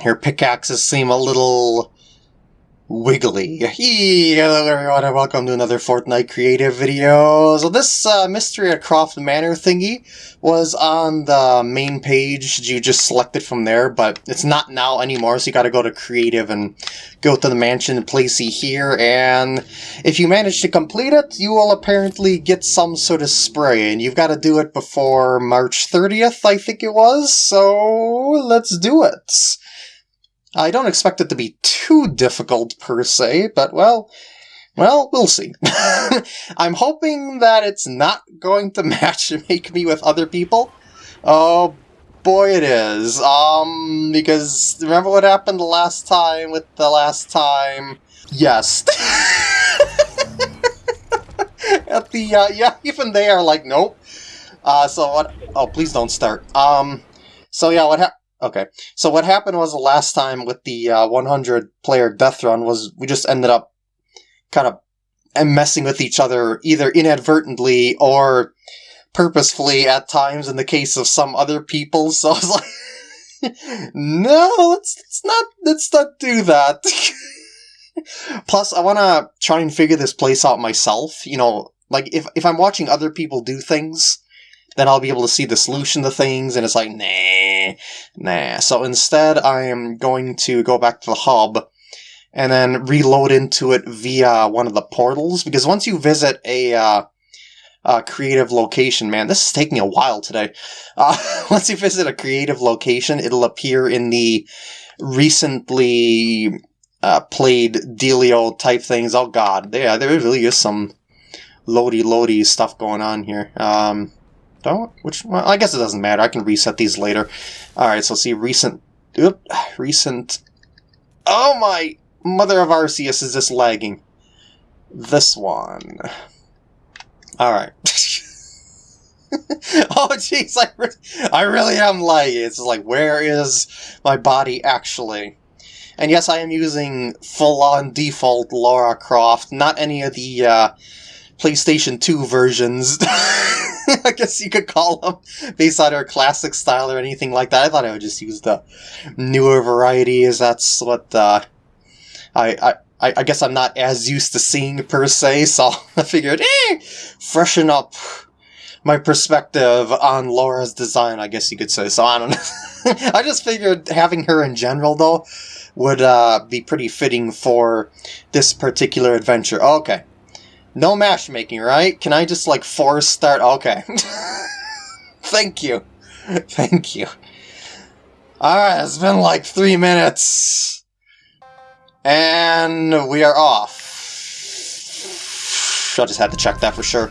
Her pickaxes seem a little wiggly. Hello everyone and welcome to another Fortnite creative video. So this uh, Mystery at Croft Manor thingy was on the main page. You just select it from there, but it's not now anymore, so you gotta go to creative and go to the mansion and place it here, and if you manage to complete it, you will apparently get some sort of spray, and you've got to do it before March 30th, I think it was, so let's do it. I don't expect it to be too difficult per se, but well, well, we'll see. I'm hoping that it's not going to match make me with other people. Oh boy it is. Um, because remember what happened the last time with the last time? Yes. At the, uh, yeah, even they are like, nope. Uh, so what, oh, please don't start. Um, so yeah, what happened? Okay, so what happened was the last time with the uh, 100 player death run was we just ended up kind of messing with each other either inadvertently or purposefully at times in the case of some other people. So I was like, no, let's, let's not let's not do that. Plus, I want to try and figure this place out myself. You know, like if if I'm watching other people do things then I'll be able to see the solution to things, and it's like, nah, nah. So instead, I am going to go back to the hub and then reload into it via one of the portals, because once you visit a, uh, a creative location, man, this is taking a while today. Uh, once you visit a creative location, it'll appear in the recently uh, played Delio type things. Oh god, yeah, there really is some loady loady stuff going on here. Um, don't? Which, well, I guess it doesn't matter. I can reset these later. Alright, so see, recent, oop, recent, oh my, mother of Arceus is this lagging. This one. Alright. oh jeez, I, re I really am lagging. It's like, where is my body actually? And yes, I am using full-on default Lara Croft, not any of the uh, PlayStation 2 versions. I guess you could call them, based on her classic style or anything like that. I thought I would just use the newer variety, varieties. That's what uh, I, I, I guess I'm not as used to seeing per se, so I figured, eh, freshen up my perspective on Laura's design, I guess you could say. So I don't know. I just figured having her in general, though, would uh, be pretty fitting for this particular adventure. Okay, no matchmaking, right? Can I just, like, force start? Okay. Thank you. Thank you. Alright, it's been like three minutes. And we are off. I just had to check that for sure.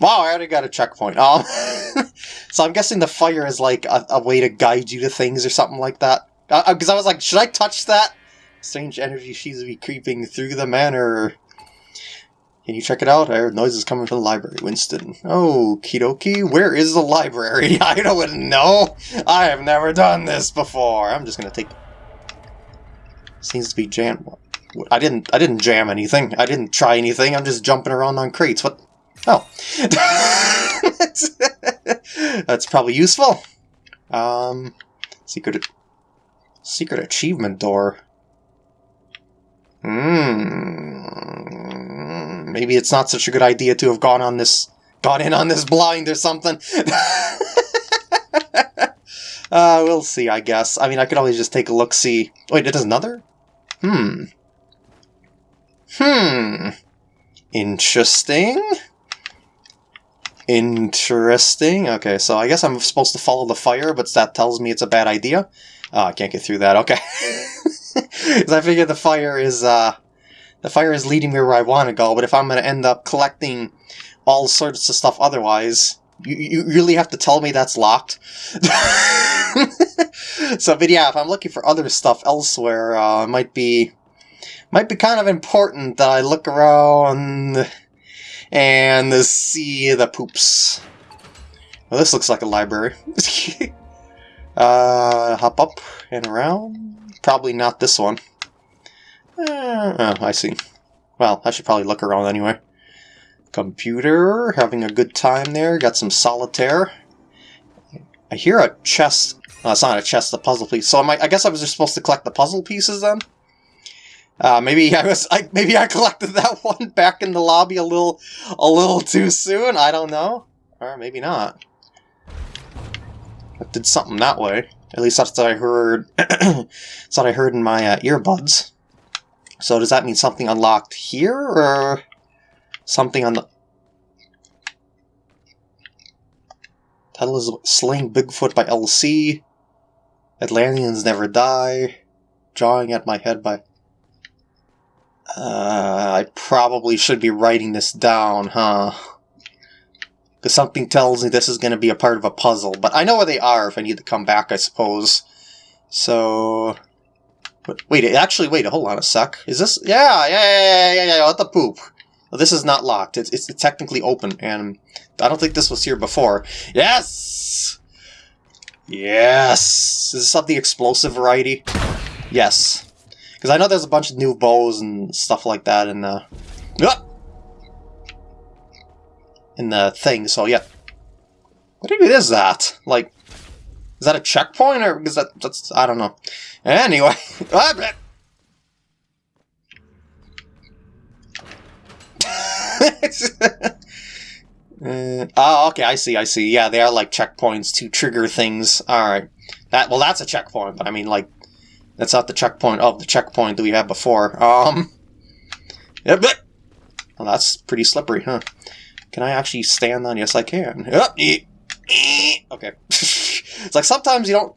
Wow, I already got a checkpoint. Um, so I'm guessing the fire is like a, a, way to guide you to things or something like that. Because uh, I was like, should I touch that? Strange energy seems to be creeping through the manor. Can you check it out? I heard noises coming from the library, Winston. Oh, Kidoki, where is the library? I don't know. I have never done this before. I'm just gonna take... Seems to be jam... I didn't I didn't jam anything. I didn't try anything. I'm just jumping around on crates. What? Oh. That's probably useful. Um, secret... Secret achievement door. Hmm. Maybe it's not such a good idea to have gone on this, gone in on this blind or something. uh, we'll see, I guess. I mean, I could always just take a look, see. Wait, it does another? Hmm. Hmm. Interesting. Interesting. Okay, so I guess I'm supposed to follow the fire, but that tells me it's a bad idea. Oh, I can't get through that. Okay. Because I figure the fire is, uh, the fire is leading me where I want to go, but if I'm going to end up collecting all sorts of stuff otherwise, you, you really have to tell me that's locked? so, but yeah, if I'm looking for other stuff elsewhere, uh, it might be, might be kind of important that I look around and see the poops. Well, this looks like a library. uh, hop up and around. Probably not this one. Uh, oh, I see. Well, I should probably look around anyway. Computer, having a good time there. Got some solitaire. I hear a chest No, it's not a chest, the puzzle piece. So I, I guess I was just supposed to collect the puzzle pieces then? Uh, maybe I was, I, maybe I collected that one back in the lobby a little, a little too soon. I don't know, or maybe not. I did something that way. At least that's what I heard. that's what I heard in my uh, earbuds. So does that mean something unlocked here, or something on the? Title is Slaying Bigfoot by LC. Atlanteans Never Die. Drawing at My Head by... Uh, I probably should be writing this down, huh? Because something tells me this is going to be a part of a puzzle, but I know where they are if I need to come back, I suppose. So... But wait, actually, wait, hold on a sec. Is this... Yeah, yeah, yeah, yeah, yeah, yeah, what the poop? Well, this is not locked. It's, it's technically open, and I don't think this was here before. Yes! Yes! Is this of the explosive variety? Yes. Because I know there's a bunch of new bows and stuff like that in the... Ah! In the thing, so yeah. What even is that? Like, is that a checkpoint or is that that's I don't know. Anyway, uh, oh, okay, I see, I see. Yeah, they are like checkpoints to trigger things. All right, that well, that's a checkpoint, but I mean, like, that's not the checkpoint of the checkpoint that we had before. Um. Well, that's pretty slippery, huh? Can I actually stand on? Yes, I can. Okay. it's like sometimes you don't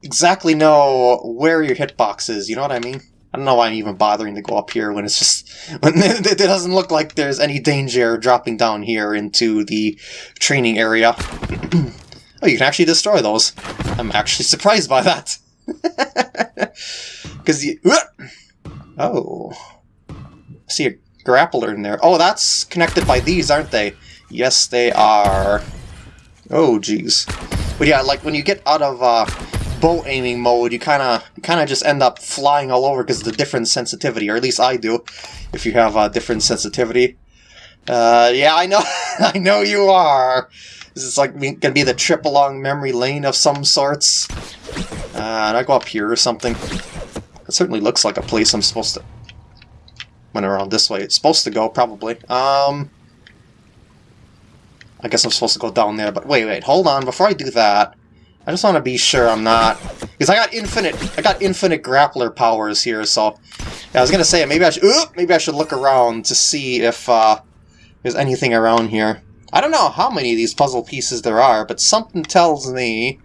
exactly know where your hitbox is. You know what I mean? I don't know why I'm even bothering to go up here when it's just when it doesn't look like there's any danger dropping down here into the training area. oh, you can actually destroy those. I'm actually surprised by that. Because you... Oh. See grappler in there. Oh, that's connected by these, aren't they? Yes, they are. Oh, jeez. But yeah, like when you get out of uh, bow aiming mode, you kind of kind of just end up flying all over because of the different sensitivity, or at least I do, if you have a uh, different sensitivity. Uh, yeah, I know, I know you are. This is like gonna be the trip along memory lane of some sorts. Uh, and I go up here or something. It certainly looks like a place I'm supposed to... Went around this way. It's supposed to go, probably. Um... I guess I'm supposed to go down there, but wait, wait, hold on. Before I do that, I just want to be sure I'm not... Because I got infinite I got infinite grappler powers here, so... Yeah, I was going to say, maybe I should... Ooh, maybe I should look around to see if uh, there's anything around here. I don't know how many of these puzzle pieces there are, but something tells me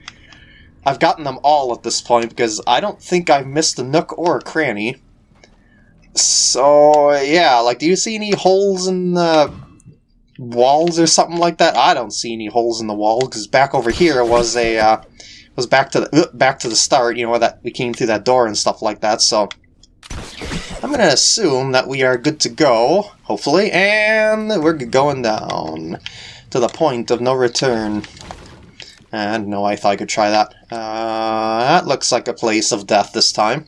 I've gotten them all at this point, because I don't think I've missed a nook or a cranny. So, yeah, like, do you see any holes in the walls or something like that. I don't see any holes in the wall because back over here was a uh, was back to the uh, back to the start. You know where that we came through that door and stuff like that. So I'm gonna assume that we are good to go, hopefully, and we're going down to the point of no return. And no, I thought I could try that. Uh, that looks like a place of death this time.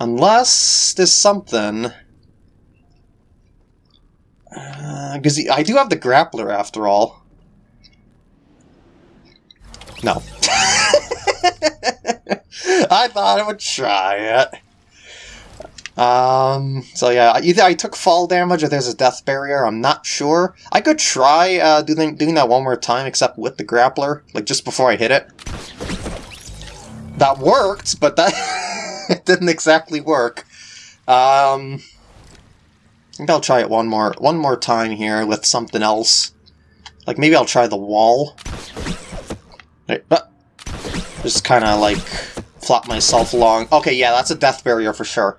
Unless there's something because uh, I do have the grappler after all. No. I thought I would try it. Um, so yeah, either I took fall damage or there's a death barrier, I'm not sure. I could try uh, doing, doing that one more time, except with the grappler, like just before I hit it. That worked, but that it didn't exactly work. Um, I think I'll try it one more one more time here with something else. Like maybe I'll try the wall. just kind of like flop myself along. Okay, yeah, that's a death barrier for sure.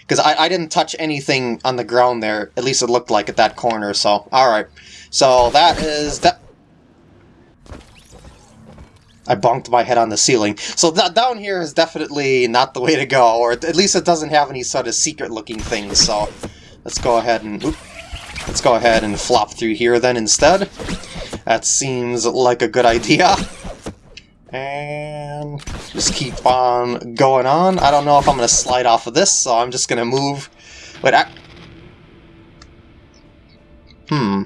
Because I, I didn't touch anything on the ground there. At least it looked like at that corner, so... Alright. So that is... that. I bonked my head on the ceiling. So down here is definitely not the way to go, or at least it doesn't have any sort of secret-looking things, so... Let's go ahead and... let's go ahead and flop through here then instead. That seems like a good idea. And just keep on going on. I don't know if I'm going to slide off of this, so I'm just going to move. Wait, I... Hmm.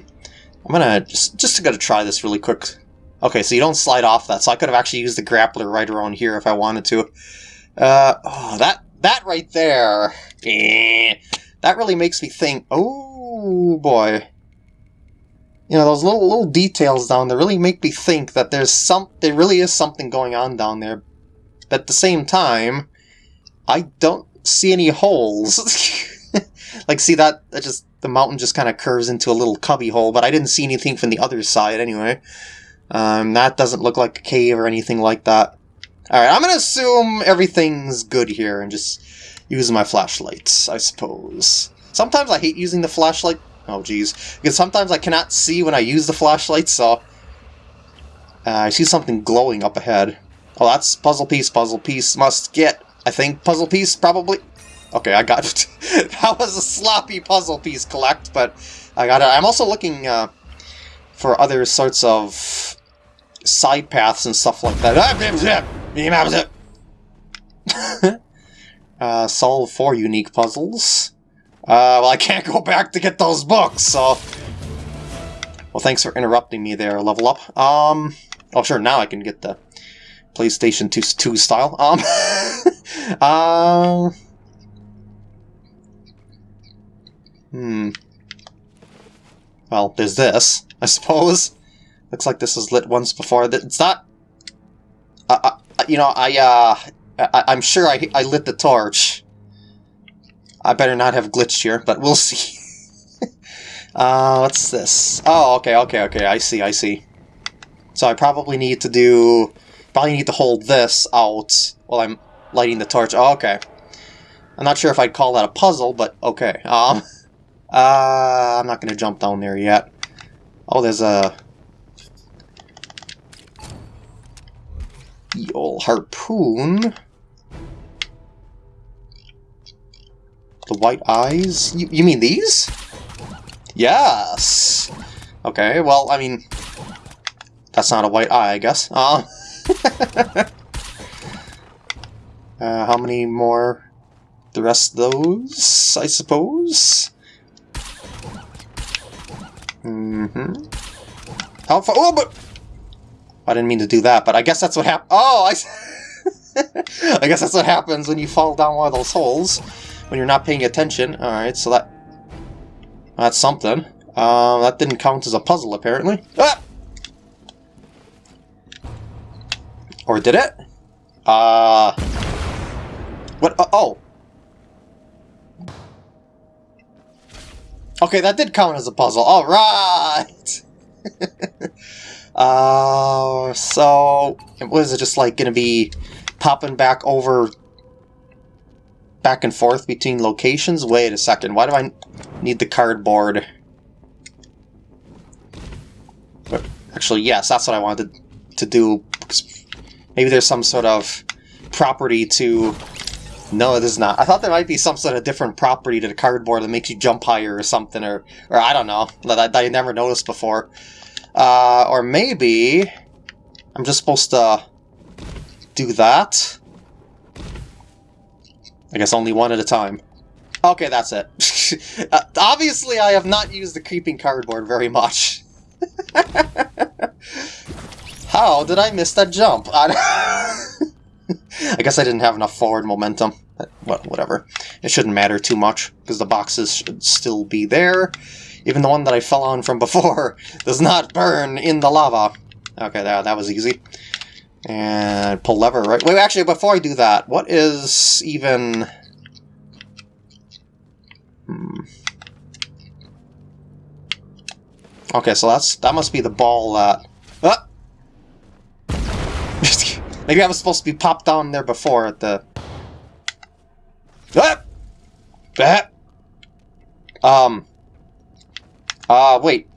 I'm gonna just just gonna try this really quick. Okay, so you don't slide off that, so I could have actually used the grappler right around here if I wanted to. Uh, oh, that, that right there, eh, that really makes me think, oh boy. You know, those little little details down there really make me think that there's some, there really is something going on down there. But at the same time, I don't see any holes. like, see that, that just, the mountain just kind of curves into a little cubby hole, but I didn't see anything from the other side anyway. Um, that doesn't look like a cave or anything like that. Alright, I'm gonna assume everything's good here and just use my flashlights, I suppose. Sometimes I hate using the flashlight. Oh, jeez. Because sometimes I cannot see when I use the flashlight, so... Uh, I see something glowing up ahead. Oh, that's puzzle piece, puzzle piece. Must get, I think, puzzle piece, probably. Okay, I got it. that was a sloppy puzzle piece collect, but I got it. I'm also looking uh, for other sorts of side paths and stuff like that. uh, solve four unique puzzles. Uh, well, I can't go back to get those books, so... Well, thanks for interrupting me there, Level Up. Um, oh, sure, now I can get the PlayStation 2, 2 style. Um, uh, hmm. Well, there's this, I suppose. Looks like this was lit once before. It's not... Uh, you know, I, uh... I, am sure I, I lit the torch. I better not have glitched here, but we'll see. uh, what's this? Oh, okay, okay, okay, I see, I see. So I probably need to do... Probably need to hold this out while I'm lighting the torch. Oh, okay. I'm not sure if I'd call that a puzzle, but okay. Um, uh, I'm not going to jump down there yet. Oh, there's a the old harpoon. The white eyes? You, you mean these? Yes! Okay, well, I mean, that's not a white eye, I guess. Uh, uh, how many more? The rest of those, I suppose? Mm-hmm. How far? Oh, but I didn't mean to do that, but I guess that's what happened. Oh, I... I guess that's what happens when you fall down one of those holes when you're not paying attention. Alright, so that... That's something. Um, that didn't count as a puzzle, apparently. Ah! Or did it? Uh... What? Uh, oh! Okay, that did count as a puzzle. Alright! Uh, so, was it just like going to be popping back over, back and forth between locations? Wait a second, why do I need the cardboard? But actually, yes, that's what I wanted to do. Maybe there's some sort of property to... No, it is not. I thought there might be some sort of different property to the cardboard that makes you jump higher or something, or, or I don't know, that I, I never noticed before. Uh, or maybe I'm just supposed to do that. I guess only one at a time. Okay, that's it. uh, obviously, I have not used the creeping cardboard very much. How did I miss that jump? I guess I didn't have enough forward momentum. But whatever. It shouldn't matter too much, because the boxes should still be there. Even the one that I fell on from before does not burn in the lava. Okay, that, that was easy. And pull lever, right? Wait, actually, before I do that, what is even... Hmm. Okay, so that's that must be the ball that... Ah! Maybe I was supposed to be popped down there before at the... Ah! Ah! Um... Uh, wait.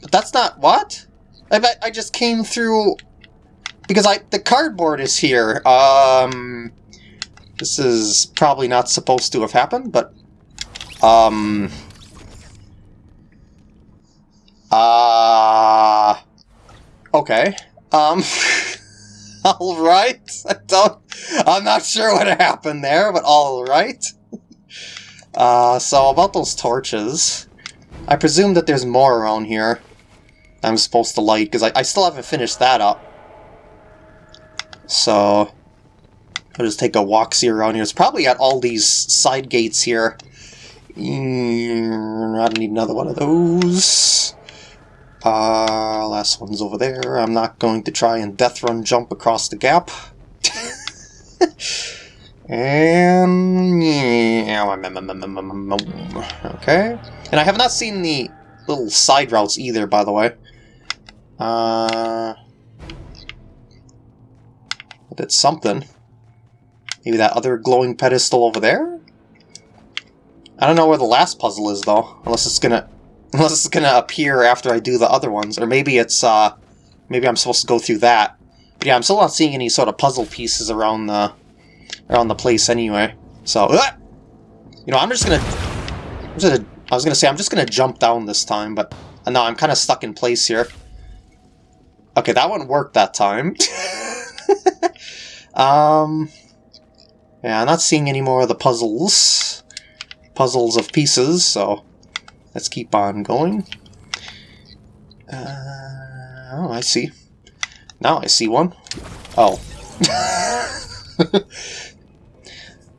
But that's not... What? I bet I just came through... Because I the cardboard is here. Um... This is probably not supposed to have happened, but... Um... Uh... Okay. Um... alright. I don't... I'm not sure what happened there, but alright. Uh, so about those torches... I presume that there's more around here. I'm supposed to light, because I, I still haven't finished that up. So, I'll just take a walk see around here. It's probably at all these side gates here. Mm, I don't need another one of those. Uh, last one's over there. I'm not going to try and death run jump across the gap. and um, um, um, okay. And I have not seen the little side routes either, by the way. Uh, did something. Maybe that other glowing pedestal over there? I don't know where the last puzzle is, though. Unless it's gonna... Unless it's gonna appear after I do the other ones. Or maybe it's, uh... Maybe I'm supposed to go through that. But yeah, I'm still not seeing any sort of puzzle pieces around the... Around the place anyway. So, uh, You know, I'm just gonna... I'm just gonna I was gonna say, I'm just gonna jump down this time, but... Uh, no, I'm kind of stuck in place here. Okay, that one worked that time. um... Yeah, I'm not seeing any more of the puzzles. Puzzles of pieces, so let's keep on going. Uh, oh, I see. Now I see one. Oh.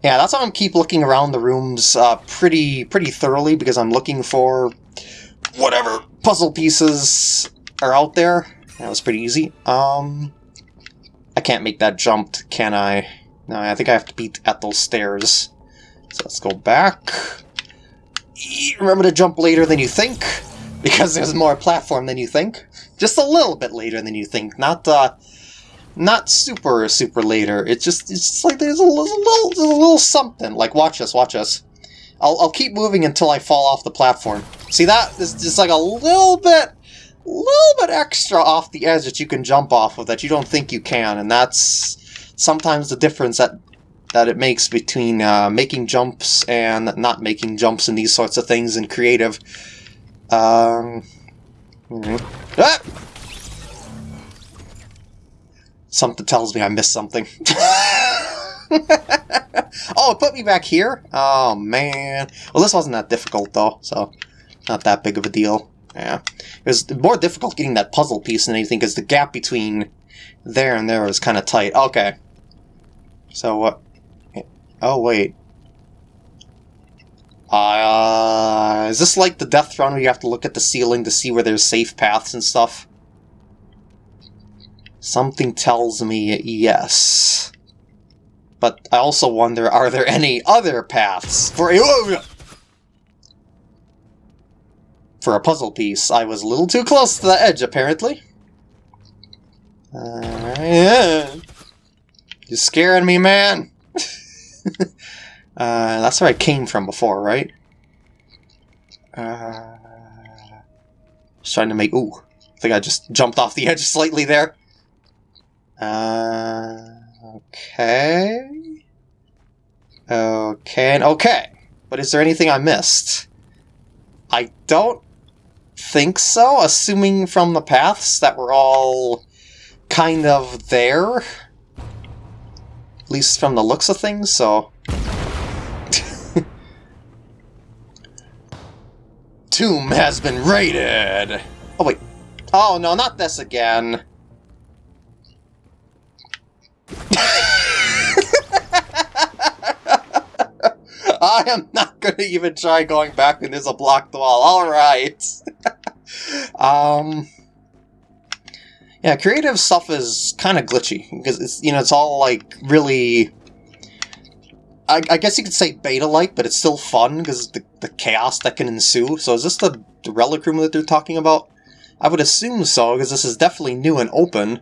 yeah, that's why I'm keep looking around the rooms uh, pretty pretty thoroughly because I'm looking for whatever puzzle pieces are out there. That was pretty easy. Um, I can't make that jump, can I? No, I think I have to beat at those stairs. So let's go back. Remember to jump later than you think, because there's more platform than you think. Just a little bit later than you think, not uh, not super super later. It's just it's just like there's a, little a little something. Like watch us, watch us. I'll I'll keep moving until I fall off the platform. See that? Is just like a little bit little bit extra off the edge that you can jump off of that you don't think you can, and that's sometimes the difference that that it makes between uh, making jumps and not making jumps and these sorts of things in creative. Um, ah! Something tells me I missed something. oh, it put me back here? Oh, man. Well, this wasn't that difficult, though, so not that big of a deal. Yeah. It was more difficult getting that puzzle piece than anything, because the gap between there and there was kind of tight. Okay. So what? Oh, wait. Uh, is this like the Death Run where you have to look at the ceiling to see where there's safe paths and stuff? Something tells me yes. But I also wonder, are there any other paths for a... For a puzzle piece, I was a little too close to the edge, apparently. Uh, yeah. You're scaring me, man! uh, that's where I came from before, right? Uh, just trying to make... Ooh, I think I just jumped off the edge slightly there. Uh, okay. Okay, and okay. But is there anything I missed? I don't think so, assuming from the paths that we're all kind of there. At least from the looks of things, so... Tomb has been raided! Oh, wait. Oh, no, not this again. I am not going to even try going back when there's a blocked wall. Alright. um... Yeah, creative stuff is kind of glitchy because it's you know it's all like really. I, I guess you could say beta-like, but it's still fun because the the chaos that can ensue. So is this the, the relic room that they're talking about? I would assume so because this is definitely new and open.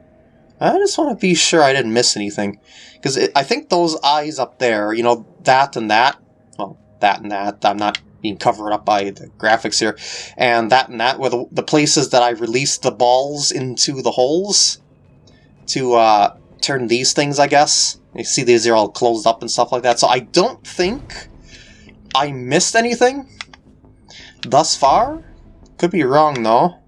I just want to be sure I didn't miss anything because I think those eyes up there, you know, that and that. Well, that and that. I'm not being covered up by the graphics here. And that and that were the, the places that I released the balls into the holes to uh, turn these things, I guess. You see these are all closed up and stuff like that. So I don't think I missed anything thus far. Could be wrong, though.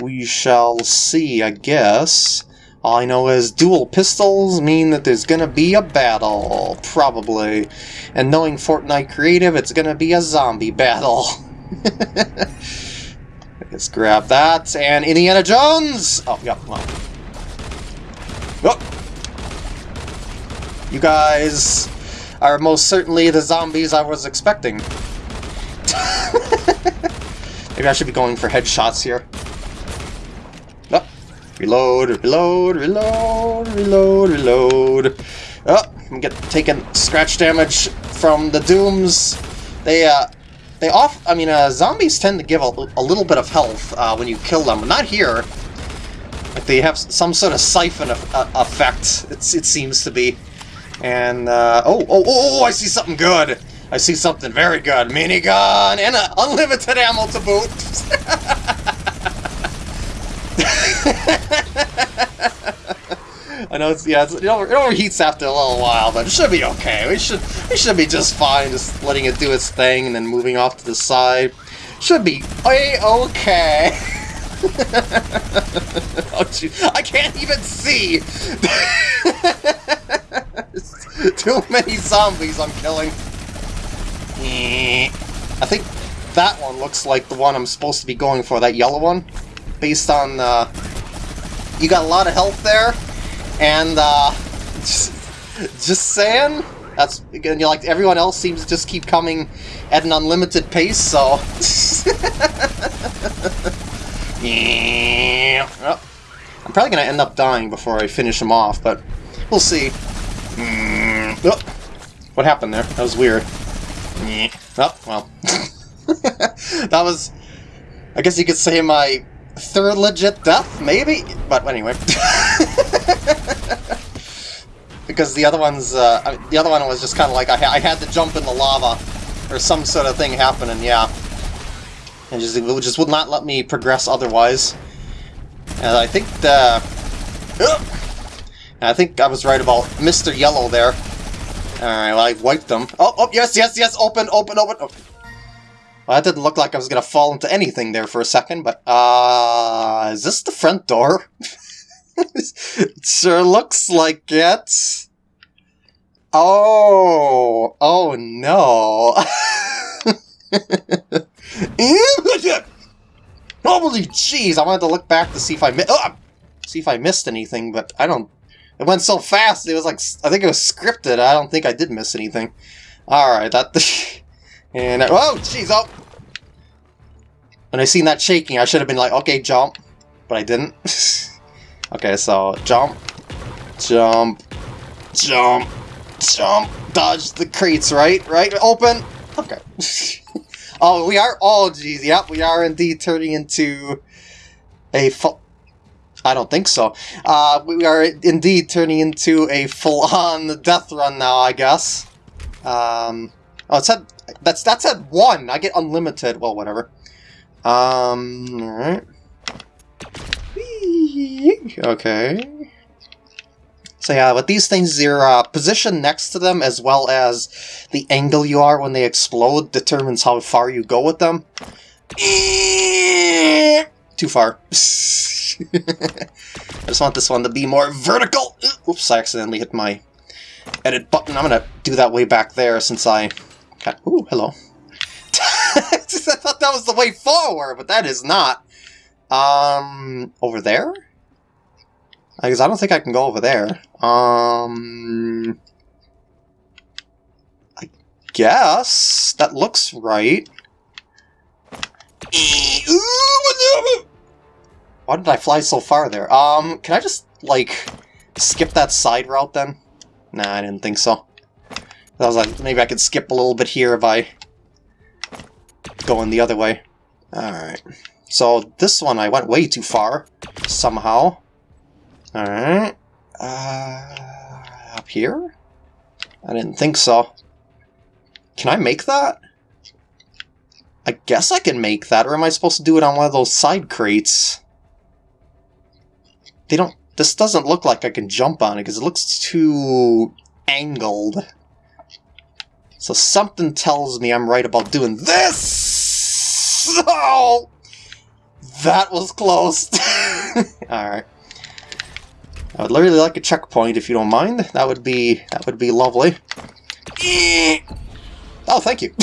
We shall see, I guess. All I know is dual pistols mean that there's gonna be a battle, probably. And knowing Fortnite Creative, it's gonna be a zombie battle. Let's grab that, and Indiana Jones! Oh, yeah, well. Oh. You guys are most certainly the zombies I was expecting. Maybe I should be going for headshots here. Reload, reload, reload, reload, reload. Oh, I'm get taking scratch damage from the Dooms. They, uh, they off. I mean, uh, zombies tend to give a, a little bit of health uh, when you kill them, but not here. Like they have some sort of siphon of, uh, effect. It's, it seems to be. And uh, oh, oh, oh, oh! I see something good. I see something very good. Minigun and uh, unlimited ammo to boot. I know it's yeah, it's, it, overheats after a little while, but it should be okay. We should we should be just fine, just letting it do its thing and then moving off to the side. Should be a okay. oh. I can't even see. Too many zombies I'm killing. Eh. I think that one looks like the one I'm supposed to be going for, that yellow one. Based on, uh, you got a lot of health there, and uh, just, just saying, that's again. You like everyone else seems to just keep coming at an unlimited pace. So, yeah. Well, I'm probably gonna end up dying before I finish him off, but we'll see. Mm. Oh, what happened there? That was weird. Oh, well. that was, I guess you could say my third legit death, maybe? But anyway. because the other one's, uh, the other one was just kind of like I, ha I, had to jump in the lava or some sort of thing happening, yeah. And just, it just would not let me progress otherwise. And I think the... I think I was right about Mr. Yellow there. Alright, well, I wiped them. Oh, oh, yes, yes, yes, open, open, open. Oh. Well, that didn't look like I was going to fall into anything there for a second, but, uh, is this the front door? it sure looks like it. Oh, oh no. Holy jeez, I wanted to look back to see if I mi oh, see if I missed anything, but I don't. It went so fast. It was like I think it was scripted. I don't think I did miss anything. All right, that. and oh jeez, oh. When I seen that shaking, I should have been like, okay, jump, but I didn't. Okay, so jump, jump, jump, jump, dodge the crates, right? Right? Open! Okay. oh, we are, oh geez, yep, we are indeed turning into a full, I don't think so. Uh, we are indeed turning into a full-on death run now, I guess. Um, oh, it's at, that's, that's at one. I get unlimited. Well, whatever. Um, alright. Okay. So yeah, with these things, your uh, position next to them, as well as the angle you are when they explode, determines how far you go with them. Too far. I just want this one to be more vertical. Oops, I accidentally hit my edit button. I'm gonna do that way back there since I... Ooh, hello. I thought that was the way forward, but that is not. Um, over there? Because I don't think I can go over there. Um, I guess that looks right. Why did I fly so far there? Um, can I just, like, skip that side route then? Nah, I didn't think so. I was like, maybe I could skip a little bit here by going the other way. Alright. So this one I went way too far, somehow. Alright. Uh, up here? I didn't think so. Can I make that? I guess I can make that, or am I supposed to do it on one of those side crates? They don't... This doesn't look like I can jump on it, because it looks too angled. So something tells me I'm right about doing this! Oh! That was close. Alright. I would really like a checkpoint if you don't mind. That would be that would be lovely. Oh, thank you.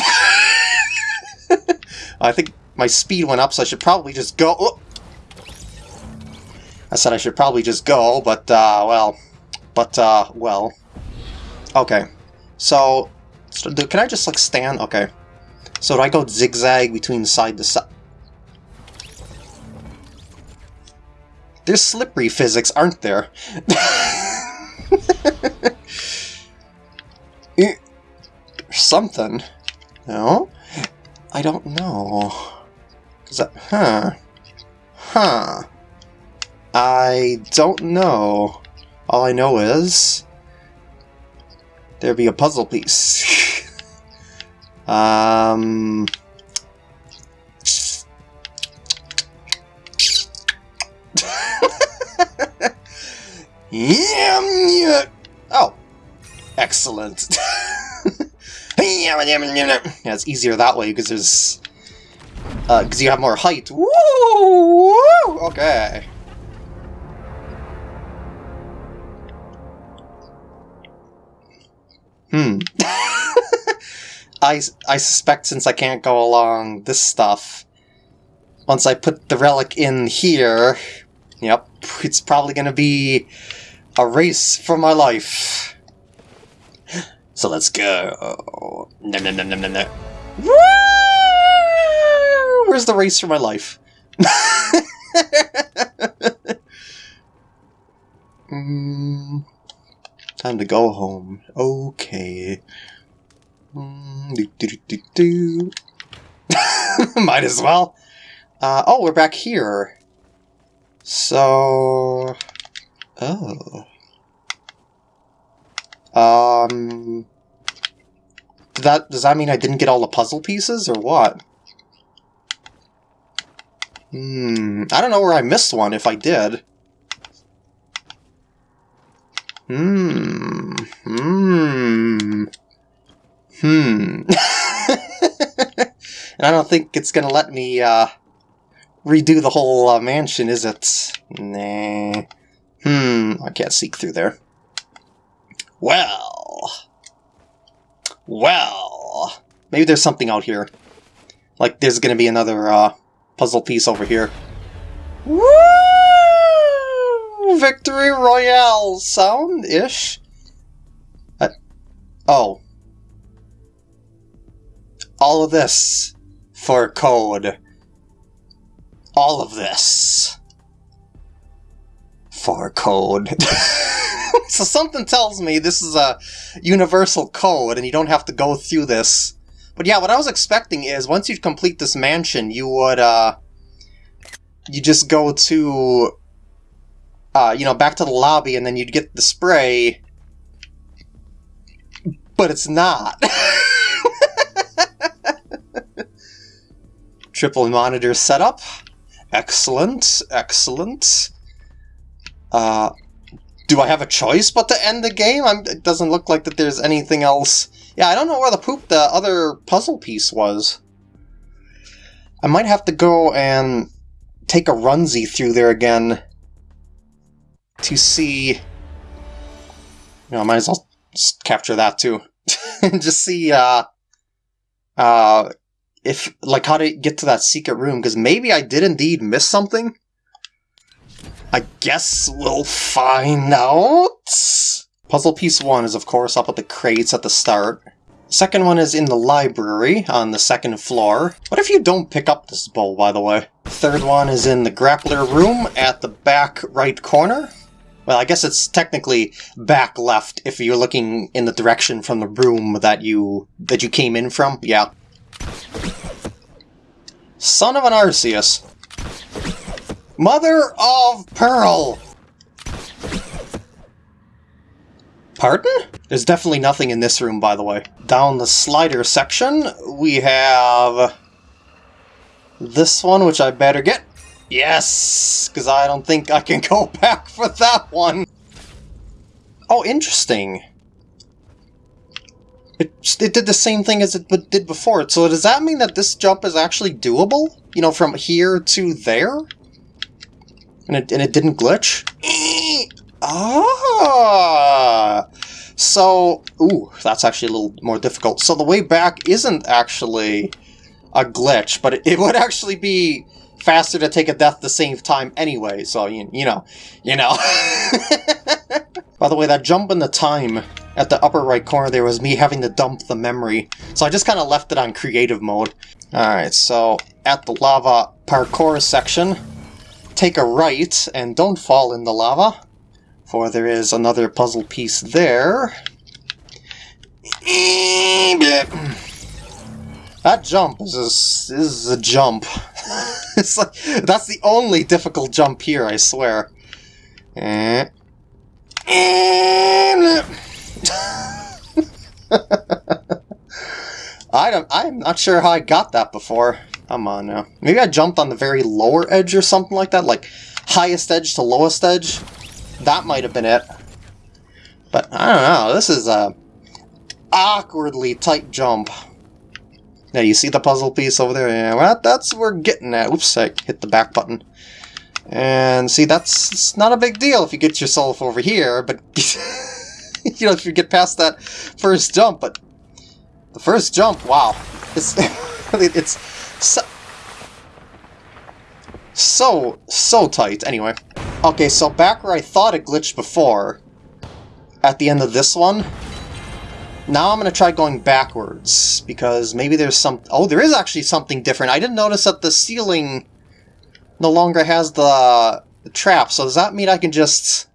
I think my speed went up, so I should probably just go... Oh! I said I should probably just go, but, uh, well... But, uh, well... Okay. So, so can I just, like, stand? Okay. So do I go zigzag between side to side? There's slippery physics, aren't there? Eh, something. No? I don't know. Is that... Huh. Huh. I don't know. All I know is... There'd be a puzzle piece. um... Oh. Excellent. yeah, it's easier that way because there's... Because uh, you have more height. Woo! Okay. Hmm. I, I suspect since I can't go along this stuff, once I put the relic in here, yep, it's probably going to be a race for my life. So let's go. No, no, no, no, no, no. Woo! Where's the race for my life? mm, time to go home. Okay. Mm, do, do, do, do, Might as well. Uh, oh, we're back here. So... Oh. Um... That, does that mean I didn't get all the puzzle pieces, or what? Hmm, I don't know where I missed one, if I did. Hmm, hmm, hmm. and I don't think it's gonna let me, uh, redo the whole uh, mansion, is it? Nah. Hmm, I can't seek through there. Well. Well. Maybe there's something out here. Like there's gonna be another uh, puzzle piece over here. Woo! Victory Royale sound-ish? Uh, oh. All of this for code. All of this for code. so something tells me this is a universal code and you don't have to go through this. But yeah, what I was expecting is once you complete this mansion, you would, uh, you just go to, uh, you know, back to the lobby and then you'd get the spray. But it's not. Triple monitor setup. Excellent, excellent. Uh, do I have a choice but to end the game? I'm, it doesn't look like that there's anything else. Yeah, I don't know where the poop the other puzzle piece was. I might have to go and take a runsy through there again to see... You know, I might as well capture that too. just see, uh, uh, if, like, how to get to that secret room, because maybe I did indeed miss something. I guess we'll find out. Puzzle piece one is of course up at the crates at the start. Second one is in the library on the second floor. What if you don't pick up this bowl, by the way? Third one is in the grappler room at the back right corner. Well, I guess it's technically back left if you're looking in the direction from the room that you that you came in from. Yeah. Son of an Arceus. Mother of Pearl! Pardon? There's definitely nothing in this room, by the way. Down the slider section, we have... This one, which I better get. Yes! Because I don't think I can go back for that one. Oh, interesting. It, it did the same thing as it did before. So does that mean that this jump is actually doable? You know, from here to there? And it, and it didn't glitch? ah! So, ooh, that's actually a little more difficult. So the way back isn't actually a glitch, but it, it would actually be faster to take a death the same time anyway, so you, you know, you know. By the way, that jump in the time at the upper right corner there was me having to dump the memory, so I just kind of left it on creative mode. Alright, so at the lava parkour section, take a right and don't fall in the lava, for there is another puzzle piece there. That jump is a, is a jump. it's like, that's the only difficult jump here, I swear. Eh. I don't, I'm not sure how I got that before. Come on now. Maybe I jumped on the very lower edge or something like that, like highest edge to lowest edge. That might have been it. But I don't know, this is a awkwardly tight jump. Yeah, you see the puzzle piece over there? Yeah, well, that's what we're getting at. Oops, I hit the back button. And see, that's not a big deal if you get yourself over here, but, you know, if you get past that first jump, but the first jump, wow. It's, it's so, so, so tight. Anyway. Okay, so back where I thought it glitched before, at the end of this one, now I'm going to try going backwards, because maybe there's some... Oh, there is actually something different. I didn't notice that the ceiling no longer has the, the trap, so does that mean I can just...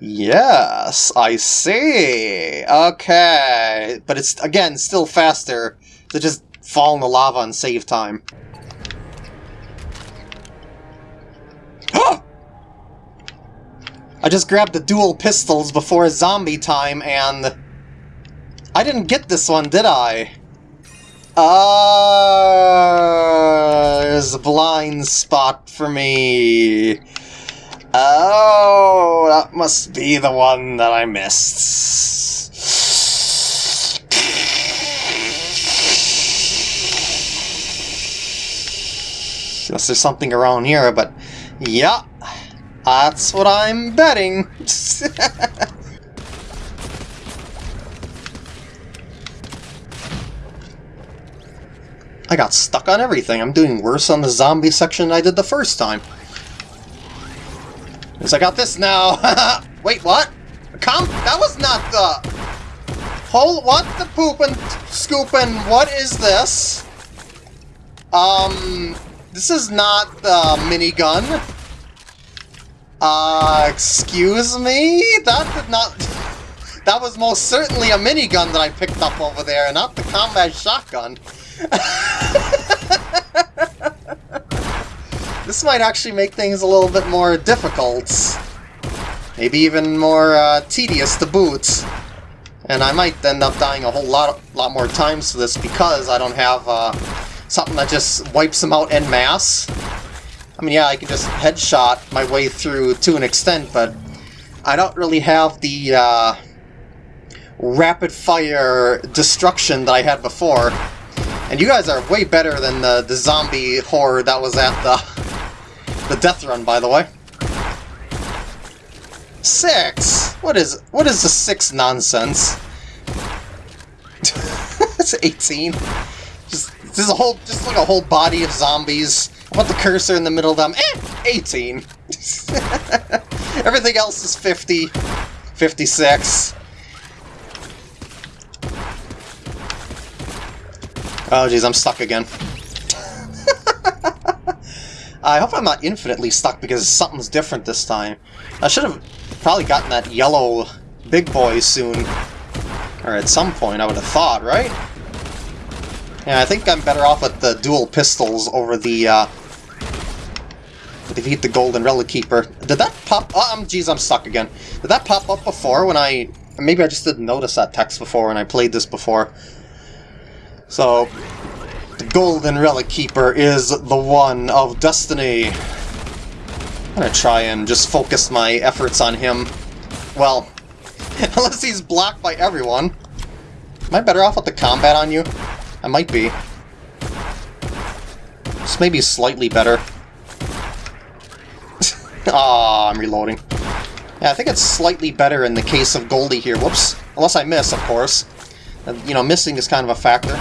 Yes, I see. Okay. But it's, again, still faster to just fall in the lava and save time. I just grabbed the dual pistols before zombie time and... I didn't get this one, did I? Ah, uh, there's a blind spot for me. Oh, that must be the one that I missed. Unless there's something around here, but yeah, that's what I'm betting. I got stuck on everything. I'm doing worse on the zombie section than I did the first time. Because I got this now. Wait, what? Come? That was not the... Hold, what the poopin' scoopin'? What is this? Um, this is not the minigun. Uh, excuse me? That did not... That was most certainly a minigun that I picked up over there, not the combat shotgun. this might actually make things a little bit more difficult. Maybe even more uh, tedious to boot. And I might end up dying a whole lot, lot more times to this because I don't have uh, something that just wipes them out en masse. I mean, yeah, I can just headshot my way through to an extent, but I don't really have the uh, rapid-fire destruction that I had before. And you guys are way better than the, the zombie horror that was at the, the death run, by the way. Six? What is what is the six nonsense? it's 18. Just there's a whole just like a whole body of zombies. I the cursor in the middle of them. Eh, 18. Everything else is 50, 56. Oh jeez, I'm stuck again. I hope I'm not infinitely stuck because something's different this time. I should have probably gotten that yellow big boy soon. Or at some point, I would have thought, right? Yeah, I think I'm better off with the dual pistols over the, uh... Defeat the Golden Relic Keeper. Did that pop... Oh, um, geez, I'm stuck again. Did that pop up before when I... Maybe I just didn't notice that text before when I played this before. So, the Golden Relic Keeper is the one of Destiny. I'm gonna try and just focus my efforts on him. Well, unless he's blocked by everyone. Am I better off with the combat on you? I might be. This may be slightly better. Ah, I'm reloading. Yeah, I think it's slightly better in the case of Goldie here. Whoops. Unless I miss, of course. You know, missing is kind of a factor.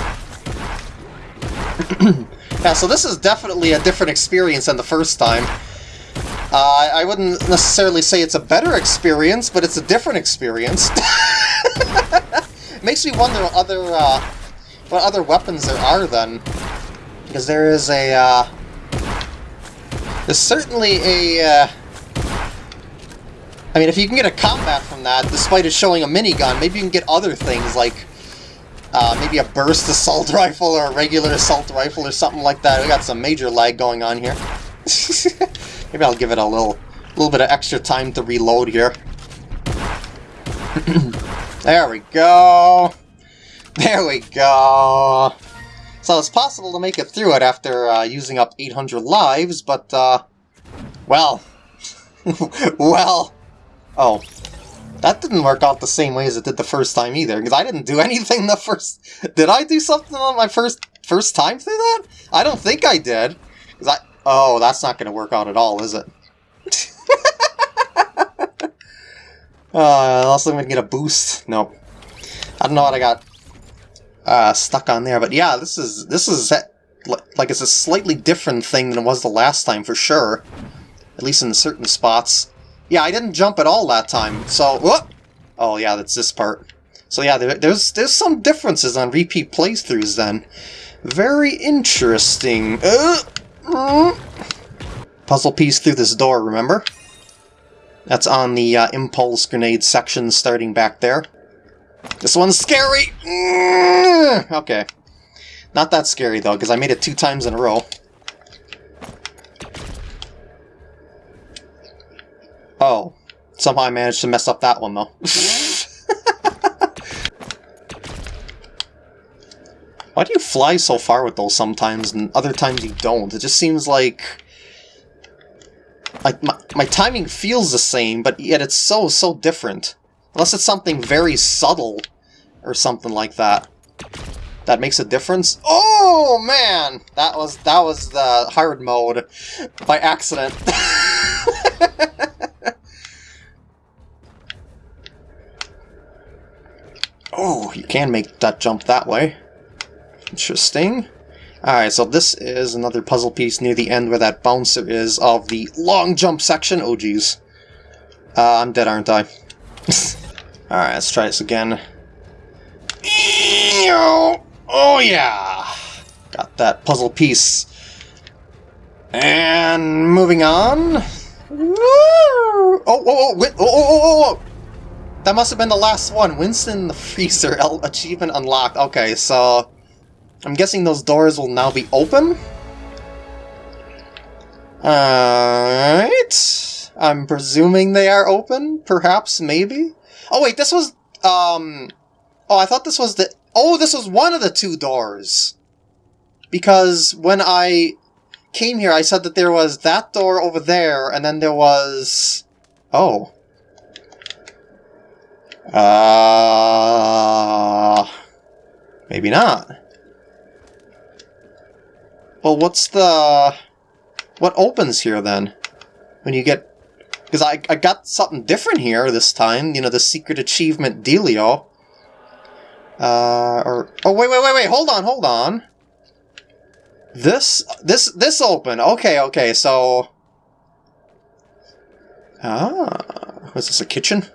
yeah, so this is definitely a different experience than the first time. Uh, I wouldn't necessarily say it's a better experience, but it's a different experience. it Makes me wonder what other, uh, what other weapons there are then. Because there is a, uh, There's certainly a, uh, I mean, if you can get a combat from that, despite it showing a minigun, maybe you can get other things like uh, maybe a burst assault rifle or a regular assault rifle or something like that. We got some major lag going on here. maybe I'll give it a little, little bit of extra time to reload here. there we go. There we go. So it's possible to make it through it after uh, using up 800 lives, but, uh, well, well, oh, that didn't work out the same way as it did the first time either, because I didn't do anything the first... Did I do something on my first first time through that? I don't think I did. Cause I... Oh, that's not going to work out at all, is it? uh, unless I'm going to get a boost. Nope. I don't know what I got uh, stuck on there, but yeah, this is... This is... Like, it's a slightly different thing than it was the last time, for sure. At least in certain spots. Yeah, I didn't jump at all that time, so... Whoop! Oh, yeah, that's this part. So yeah, there, there's there's some differences on repeat playthroughs then. Very interesting. Uh, uh. Puzzle piece through this door, remember? That's on the uh, impulse grenade section starting back there. This one's scary! Mm, okay. Not that scary, though, because I made it two times in a row. Oh. Somehow I managed to mess up that one, though. Why do you fly so far with those sometimes, and other times you don't? It just seems like... Like, my, my timing feels the same, but yet it's so, so different. Unless it's something very subtle, or something like that. That makes a difference. Oh, man! That was, that was the hard mode by accident. Oh, you can make that jump that way. Interesting. Alright, so this is another puzzle piece near the end where that bouncer is of the long jump section. Oh, jeez. Uh, I'm dead, aren't I? Alright, let's try this again. Oh, yeah! Got that puzzle piece. And moving on. Oh, oh, oh, oh, oh, oh, oh, that must have been the last one. Winston the Freezer achievement unlocked. Okay, so... I'm guessing those doors will now be open? Alright... I'm presuming they are open? Perhaps? Maybe? Oh wait, this was... Um... Oh, I thought this was the... Oh, this was one of the two doors! Because when I came here, I said that there was that door over there, and then there was... Oh. Uh, maybe not. Well, what's the... What opens here, then? When you get... Because I, I got something different here this time. You know, the secret achievement dealio. Uh, or... Oh, wait, wait, wait, wait! Hold on, hold on! This... This... This open! Okay, okay, so... Ah... Was this a kitchen?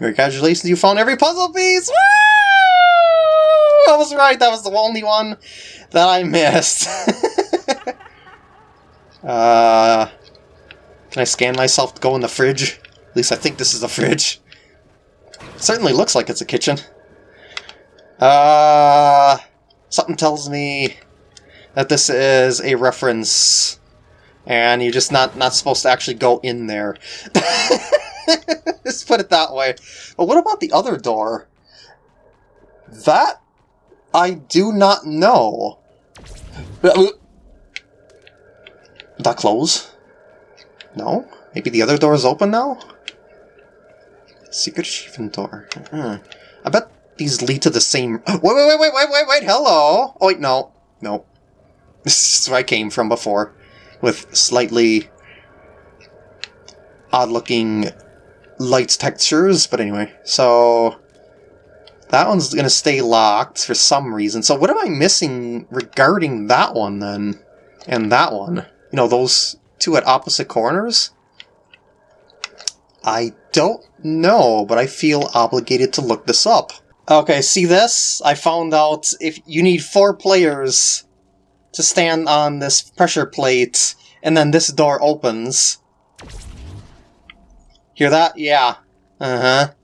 Congratulations, you found every puzzle piece! Woo! I was right, that was the only one that I missed. uh, can I scan myself to go in the fridge? At least I think this is a fridge. It certainly looks like it's a kitchen. Uh, something tells me that this is a reference, and you're just not, not supposed to actually go in there. Let's put it that way. But what about the other door? That I do not know. That close? No? Maybe the other door is open now? Secret achievement door. Hmm. I bet these lead to the same... Wait, wait, wait, wait, wait, wait, wait, hello! Oh, wait, no. No. This is where I came from before. With slightly odd-looking light textures, but anyway, so... That one's going to stay locked for some reason. So what am I missing regarding that one then? And that one? You know, those two at opposite corners? I don't know, but I feel obligated to look this up. Okay, see this? I found out if you need four players to stand on this pressure plate, and then this door opens. Hear that? Yeah. Uh-huh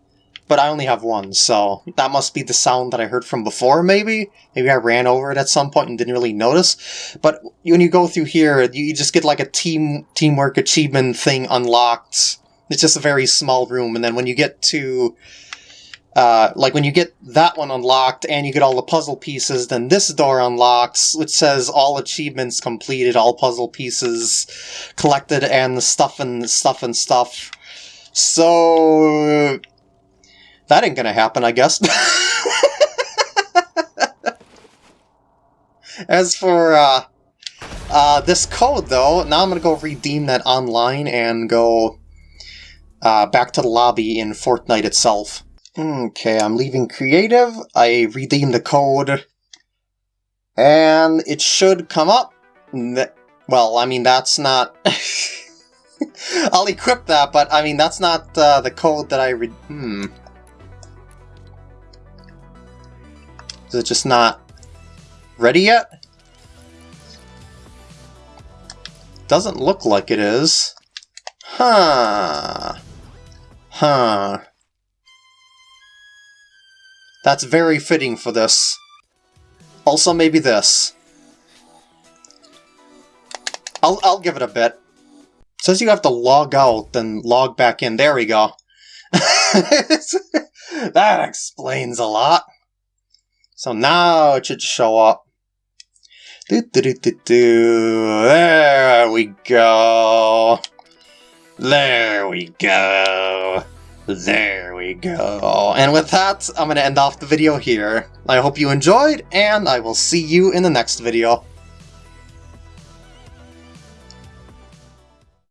but I only have one, so that must be the sound that I heard from before, maybe? Maybe I ran over it at some point and didn't really notice. But when you go through here, you just get like a team teamwork achievement thing unlocked. It's just a very small room, and then when you get to... Uh, like when you get that one unlocked and you get all the puzzle pieces, then this door unlocks, which says all achievements completed, all puzzle pieces collected, and the stuff and stuff and stuff. So that ain't gonna happen, I guess. As for uh, uh, this code, though, now I'm gonna go redeem that online and go uh, back to the lobby in Fortnite itself. Okay, I'm leaving creative. I redeem the code. And it should come up. Well, I mean, that's not... I'll equip that, but I mean, that's not uh, the code that I... hmm. Is it just not ready yet? Doesn't look like it is. Huh. Huh. That's very fitting for this. Also, maybe this. I'll, I'll give it a bit. Says you have to log out, then log back in. There we go. that explains a lot. So now it should show up. Do, do, do, do, do. There we go. There we go. There we go. And with that, I'm going to end off the video here. I hope you enjoyed, and I will see you in the next video.